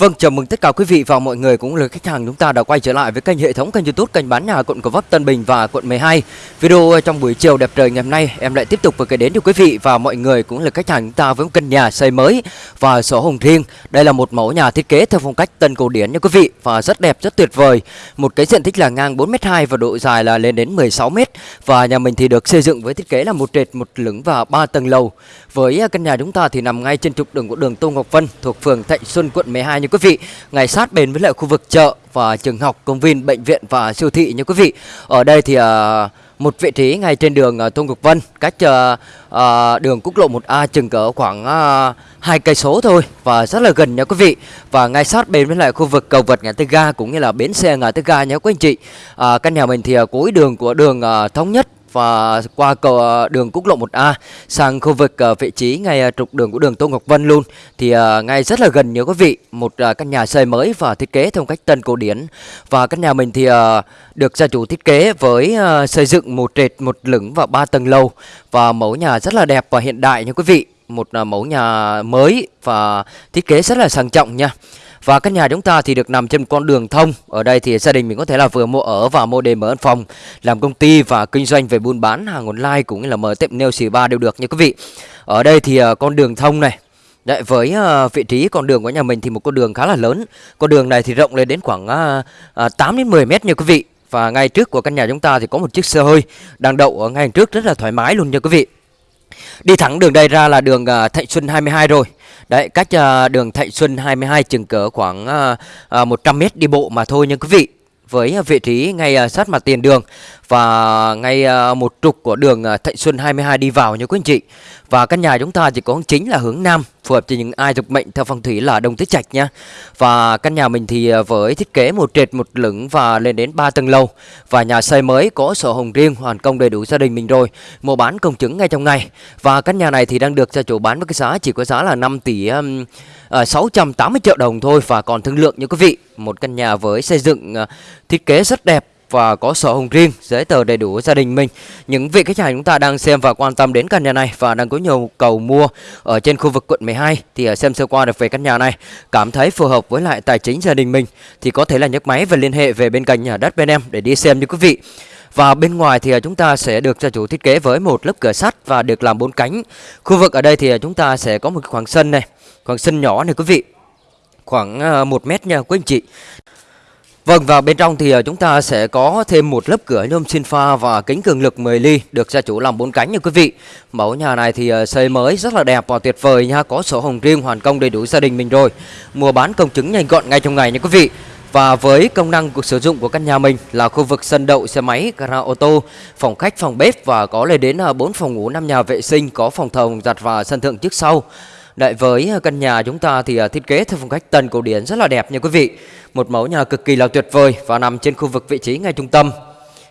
Vâng, chào mừng tất cả quý vị và mọi người cũng là khách hàng chúng ta đã quay trở lại với kênh hệ thống kênh YouTube kênh bán nhà quận Gò Vấp Tân Bình và quận 12. Video trong buổi chiều đẹp trời ngày hôm nay em lại tiếp tục gửi đến cho quý vị và mọi người cũng là khách hàng chúng ta với một căn nhà xây mới và sổ hồng riêng. Đây là một mẫu nhà thiết kế theo phong cách tân cổ điển nha quý vị và rất đẹp rất tuyệt vời. Một cái diện tích là ngang 4m2 và độ dài là lên đến 16m và nhà mình thì được xây dựng với thiết kế là một trệt một lửng và ba tầng lầu. Với căn nhà chúng ta thì nằm ngay trên trục đường của đường Tô Ngọc Vân thuộc phường Thạnh Xuân quận 12 nha quý vị ngay sát bên với lại khu vực chợ và trường học công viên bệnh viện và siêu thị nha quý vị. Ở đây thì uh, một vị trí ngay trên đường uh, Tôn Ngọc Vân cách uh, uh, đường quốc lộ 1A chừng cỡ khoảng hai cây số thôi và rất là gần nha quý vị. Và ngay sát bên với lại khu vực cầu vượt ngã tư ga cũng như là bến xe ngã tư ga nha quý anh chị. Uh, căn nhà mình thì uh, cuối đường của đường uh, thống nhất và qua cầu ờ, đường quốc lộ 1A sang khu vực ờ, vị trí ngay ờ, trục đường của đường Tô Ngọc Vân luôn, thì ngay rất là gần nhớ quý vị một căn nhà xây mới và thiết kế theo cách tân cổ điển. Và căn nhà mình thì được gia chủ thiết kế với xây dựng một trệt, một lửng và ba tầng lầu. Và mẫu nhà rất là đẹp và hiện đại nha quý vị, một mẫu nhà mới và thiết kế rất là sang trọng nha và căn nhà chúng ta thì được nằm trên con đường thông. Ở đây thì gia đình mình có thể là vừa mua ở và mua để mở văn phòng Làm công ty và kinh doanh về buôn bán hàng online cũng như là mở tiệm nail xì ba đều được nha quý vị. Ở đây thì à, con đường thông này. Đấy, với uh, vị trí con đường của nhà mình thì một con đường khá là lớn. Con đường này thì rộng lên đến khoảng uh, uh, 8 đến 10 mét nha quý vị. Và ngay trước của căn nhà chúng ta thì có một chiếc xe hơi đang đậu ở ngay trước rất là thoải mái luôn nha quý vị. Đi thẳng đường đây ra là đường uh, Thạnh Xuân 22 rồi. Đấy, cách uh, đường Thạnh Xuân 22 chừng cỡ khoảng uh, uh, 100 mét đi bộ mà thôi nha quý vị với ờ, vị trí ngay ờ, sát mặt tiền đường và ngay một trục của đường Thạnh Xuân 22 đi vào nha quý anh chị. Và căn nhà chúng ta chỉ có chính là hướng nam phù hợp cho những ai thuộc mệnh theo phong thủy là đông tứ trạch nha. Và căn nhà mình thì à, với thiết kế một trệt một lửng và lên đến 3 tầng lầu và nhà xây mới có sổ hồng riêng hoàn công đầy đủ gia đình mình rồi. Mua bán công chứng ngay trong ngày. Và căn nhà này thì đang được gia chủ bán với cái giá chỉ có giá là 5 tỷ à, uh, 680 triệu đồng thôi và còn thương lượng như quý vị. Một căn nhà với xây dựng uh, thiết kế rất đẹp và có sổ hồng riêng, giấy tờ đầy đủ gia đình mình. Những vị khách hàng chúng ta đang xem và quan tâm đến căn nhà này và đang có nhu cầu mua ở trên khu vực quận 12 thì à, xem sơ qua được về căn nhà này, cảm thấy phù hợp với lại tài chính gia đình mình thì có thể là nhấc máy và liên hệ về bên cạnh nhà đất bên em để đi xem như quý vị. Và bên ngoài thì à, chúng ta sẽ được gia chủ thiết kế với một lớp cửa sắt và được làm bốn cánh. Khu vực ở đây thì à, chúng ta sẽ có một khoảng sân này, khoảng sân nhỏ này quý vị. Khoảng 1 mét nha quý anh chị. Vâng và bên trong thì ờ, chúng ta sẽ có thêm một lớp cửa nhôm xin pha và kính cường lực 10 ly được gia chủ làm bốn cánh nha quý vị. Mẫu nhà này thì ờ, xây mới rất là đẹp và tuyệt vời nha, có sổ hồng riêng hoàn công đầy đủ gia đình mình rồi. Mua bán công chứng nhanh gọn ngay trong ngày nha quý vị. Và với công năng của sử dụng của căn nhà mình là khu vực sân đậu xe máy, gara ô tô, phòng khách, phòng bếp và có lên đến ờ, 4 phòng ngủ, 5 nhà vệ sinh, có phòng thờ, giặt và sân thượng trước sau. Đấy với à, căn nhà chúng ta thì à, thiết kế theo phong cách tân cổ điển rất là đẹp nha quý vị. Một mẫu nhà cực kỳ là tuyệt vời và nằm trên khu vực vị trí ngay trung tâm.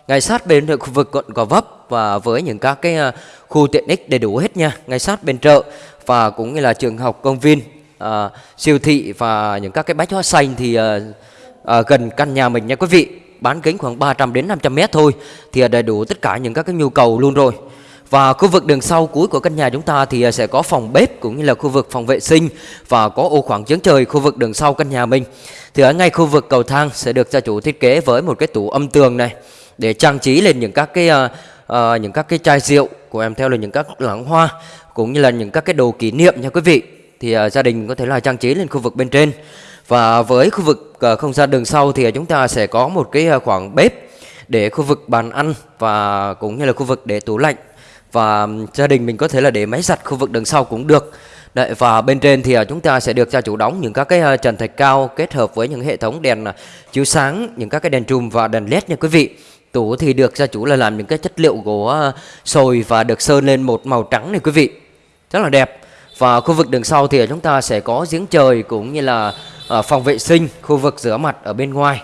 Ngay sát bên khu vực quận Gò Vấp và với những các cái à, khu tiện ích đầy đủ hết nha, ngay sát bên chợ và cũng như là trường học, công viên, à, siêu thị và những các cái bách hóa xanh thì à, à, gần căn nhà mình nha quý vị. Bán kính khoảng 300 đến 500 mét thôi thì đầy đủ tất cả những các cái nhu cầu luôn rồi. Và khu vực đường sau cuối của căn nhà chúng ta thì à, sẽ có phòng bếp cũng như là khu vực phòng vệ sinh và có ô khoảng chống trời khu vực đường sau căn nhà mình. Thì ở ngay khu vực cầu thang sẽ được gia chủ thiết kế với một cái tủ âm tường này để trang trí lên những các cái uh, uh, những các cái chai rượu của em theo là những các lẵng hoa cũng như là những các cái đồ kỷ niệm nha quý vị. Thì uh, gia đình có thể là trang trí lên khu vực bên trên. Và với khu vực uh, không gian đường sau thì chúng ta sẽ có một cái khoảng bếp để khu vực bàn ăn và cũng như là khu vực để tủ lạnh và gia đình mình có thể là để máy giặt khu vực đằng sau cũng được Đấy, và bên trên thì à, chúng ta sẽ được gia chủ đóng những các cái à, trần thạch cao kết hợp với những hệ thống đèn à, chiếu sáng, những các cái đèn trùm và đèn led nha quý vị. Tủ thì được gia chủ là làm những cái chất liệu gỗ sồi và được sơn lên một màu trắng này quý vị. Rất là đẹp. Và khu vực đường sau thì chúng ta sẽ có giếng trời cũng như là phòng vệ sinh, khu vực rửa mặt ở bên ngoài.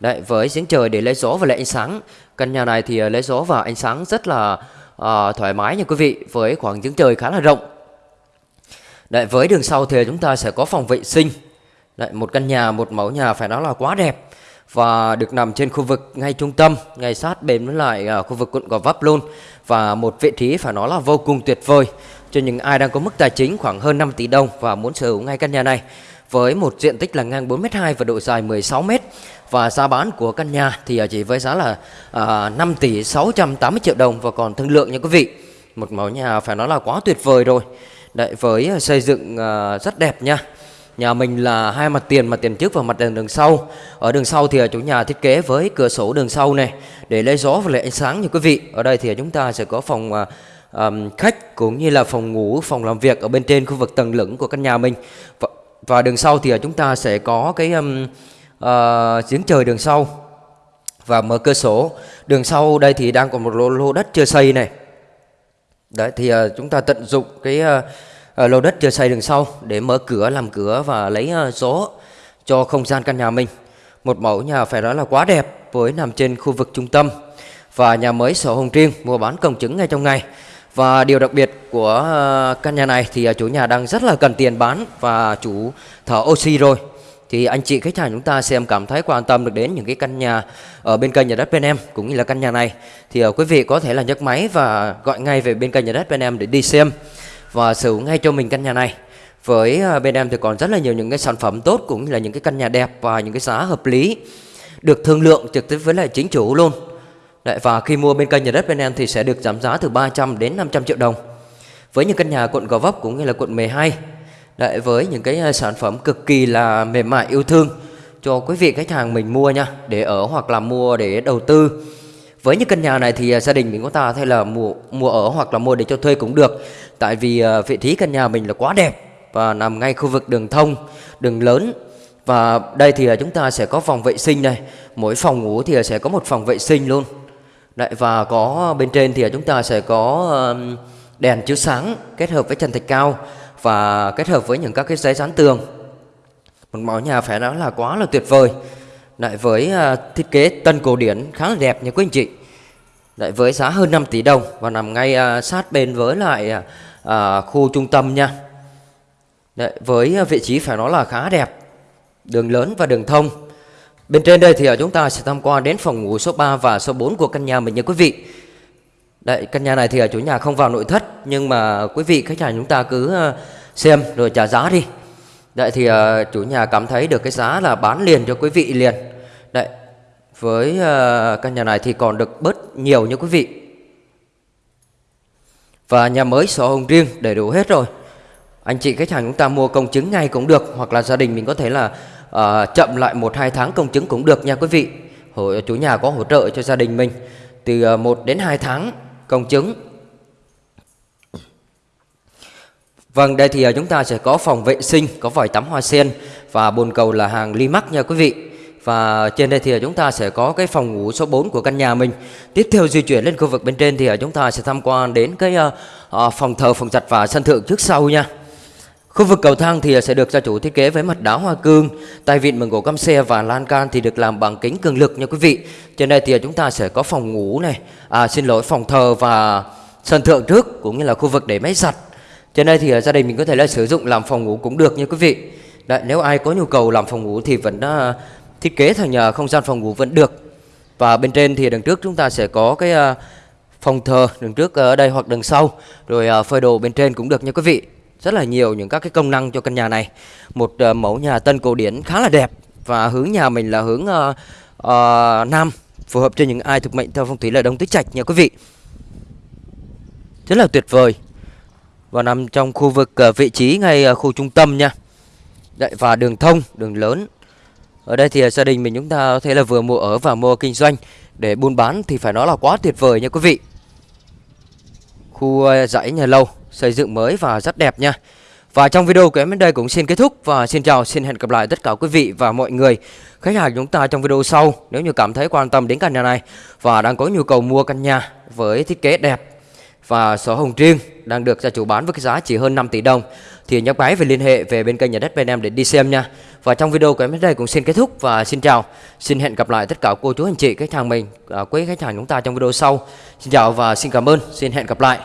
Đấy, với giếng trời để lấy gió và lấy ánh sáng. Căn nhà này thì lấy gió và ánh sáng rất là à, thoải mái nha quý vị với khoảng giếng trời khá là rộng. Đấy, với đường sau thì chúng ta sẽ có phòng vệ sinh. Đấy, một căn nhà một mẫu nhà phải nói là quá đẹp và được nằm trên khu vực ngay trung tâm, ngay sát bên với lại uh, khu vực quận Gò Vấp luôn. Và một vị trí phải nói là vô cùng tuyệt vời cho những ai đang có mức tài chính khoảng hơn 5 tỷ đồng và muốn sở hữu ngay căn nhà này với một diện tích là ngang 4m2 và độ dài 16m và giá bán của căn nhà thì à, chỉ với giá là à, 5 tỷ 680 triệu đồng và còn thương lượng nha quý vị một mẫu nhà phải nói là quá tuyệt vời rồi Đấy, với xây dựng à, rất đẹp nha Nhà mình là hai mặt tiền, mặt tiền trước và mặt tiền đường sau. Ở đường sau thì à, chủ nhà thiết kế với cửa sổ đường sau này để lấy gió và lấy ánh sáng như quý vị. Ở đây thì chúng ta sẽ có phòng uh, um, khách cũng như là phòng ngủ, phòng làm việc ở bên trên khu vực tầng lửng của căn nhà mình. Và, và đường sau thì à, chúng ta sẽ có cái um, uh, giếng trời đường sau và mở cửa sổ. Đường sau đây thì đang còn một lô, lô đất chưa xây này. Đấy thì uh, chúng ta tận dụng cái uh, uh, lô đất chưa xây đường sau để mở cửa làm cửa và lấy uh, gió cho không gian căn nhà mình. Một mẫu nhà phải nói là quá đẹp với nằm trên khu vực trung tâm và nhà mới sổ hồng riêng mua bán công chứng ngay trong ngày. Và điều đặc biệt của ờ, căn nhà này thì ờ, chủ nhà đang rất là cần tiền bán và chủ thở oxy rồi. Thì anh chị khách hàng chúng ta xem cảm thấy quan tâm được đến những cái căn nhà ở bên kênh nhà đất bên em cũng như là căn nhà này thì ờ, quý vị có thể là nhấc máy và gọi ngay về bên kênh nhà đất bên em để đi xem và sở hữu ngay cho mình căn nhà này. Với bên em thì còn rất là nhiều những cái sản phẩm tốt cũng như là những cái căn nhà đẹp và những cái giá hợp lý, được thương lượng trực tiếp với lại chính chủ luôn. Đấy, và khi mua bên kênh nhà đất bên em thì sẽ được giảm giá từ 300 đến 500 triệu đồng. Với những căn nhà quận Gò Vấp cũng như là quận 12. Đấy, với những cái à, sản phẩm cực kỳ là mềm mại yêu thương cho quý vị khách hàng mình mua nha, để ở hoặc là mua để đầu tư. Với những căn nhà này thì à, gia đình mình có ta hay là mua mua ở hoặc là mua để cho thuê cũng được. Tại vì à, vị trí căn nhà mình là quá đẹp và nằm ngay khu vực đường thông, đường lớn và đây thì chúng ta sẽ có phòng vệ sinh này, mỗi phòng ngủ thì sẽ có một phòng vệ sinh luôn. Đấy, và có ờ, bên trên thì ờ, chúng ta sẽ có đèn chiếu sáng kết hợp với trần thạch cao và kết hợp với những các cái giấy dán tường. Một mẫu nhà phải nói là quá là tuyệt vời. Lại với ờ, thiết kế tân cổ điển khá là đẹp nha quý anh chị. Lại với giá hơn 5 tỷ đồng và nằm ngay sát bên với lại à, khu trung tâm nha. Đấy, với vị trí phải nói là khá đẹp. Đường lớn và đường thông Bên trên đây thì ờ, chúng ta sẽ tham quan đến phòng ngủ số 3 và số 4 của căn nhà mình nha quý vị. Đấy, căn nhà này thì ờ, chủ nhà không vào nội thất nhưng mà quý vị khách hàng chúng ta cứ ờ, xem rồi trả giá đi. Đấy thì chủ nhà cảm thấy được cái giá là bán liền cho quý vị liền. Đấy, với căn nhà này thì còn được bớt nhiều nha quý vị. Và nhà mới sổ hồng riêng đầy đủ hết rồi. Anh chị khách hàng chúng ta mua công chứng ngay cũng được hoặc là gia đình mình có thể là à, chậm lại một hai tháng công chứng cũng được nha quý vị. Hỗ, chủ nhà có hỗ trợ cho gia đình mình. Từ ờ, 1 đến 2 tháng công chứng. Vâng đây thì ờ, chúng ta sẽ có phòng vệ sinh có vòi tắm hoa sen và bồn cầu là hàng Limax nha quý vị. Và trên đây thì chúng ta sẽ có cái phòng ngủ số 4 của căn nhà mình. Tiếp theo di chuyển lên khu vực bên trên thì chúng ta sẽ tham quan đến cái phòng thờ, phòng giặt và sân thượng trước sau nha. Khu vực cầu thang thì sẽ được gia chủ thiết kế với mặt đá hoa cương, tay vịn bằng gỗ căm xe và lan can thì được làm bằng kính cường lực nha quý vị. Trên đây thì chúng ta sẽ có phòng ngủ này, à xin lỗi phòng thờ và sân thượng trước cũng như là khu vực để máy giặt. Trên đây thì à, gia đình mình có thể là sử dụng làm phòng ngủ cũng được nha quý vị. Đấy, nếu ai có nhu cầu làm phòng ngủ thì vẫn uh, thiết kế thành uh, không gian phòng ngủ vẫn được. Và bên trên thì đằng trước chúng ta sẽ có cái uh, phòng thờ đằng trước ở đây hoặc đằng sau, rồi uh, phơi đồ bên trên cũng được nha quý vị rất là nhiều những các cái công năng cho căn nhà này. Một uh, mẫu nhà tân cổ điển khá là đẹp và hướng nhà mình là hướng uh, uh, nam phù hợp cho những ai thuộc mệnh theo phong thủy là đông tứ trạch nha quý vị. Rất là tuyệt vời. Và nằm trong khu vực uh, vị trí ngay uh, khu trung tâm nha. Đấy, và đường thông đường lớn. Ở đây thì gia đình mình chúng ta có thể là vừa mua ở và mua kinh doanh. Để buôn bán thì phải nói là quá tuyệt vời nha quý vị. Khu dãy nhà lâu xây dựng mới và rất đẹp nha. Và trong video của em đến đây cũng xin kết thúc và xin chào, xin hẹn gặp lại tất cả quý vị và mọi người khách hàng chúng ta trong video sau. Nếu như cảm thấy quan tâm đến căn nhà này và đang có nhu cầu mua căn nhà với thiết kế đẹp và sổ hồng riêng đang được gia chủ bán với cái giá chỉ hơn 5 tỷ đồng thì nhấp máy về liên hệ về bên kênh nhà đất bên em để đi xem nha. Và trong video của em đến đây cũng xin kết thúc và xin chào. Xin hẹn gặp lại tất cả cô chú anh chị khách hàng mình, à, quý khách hàng chúng ta trong video sau. Xin chào và xin cảm ơn. Xin hẹn gặp lại.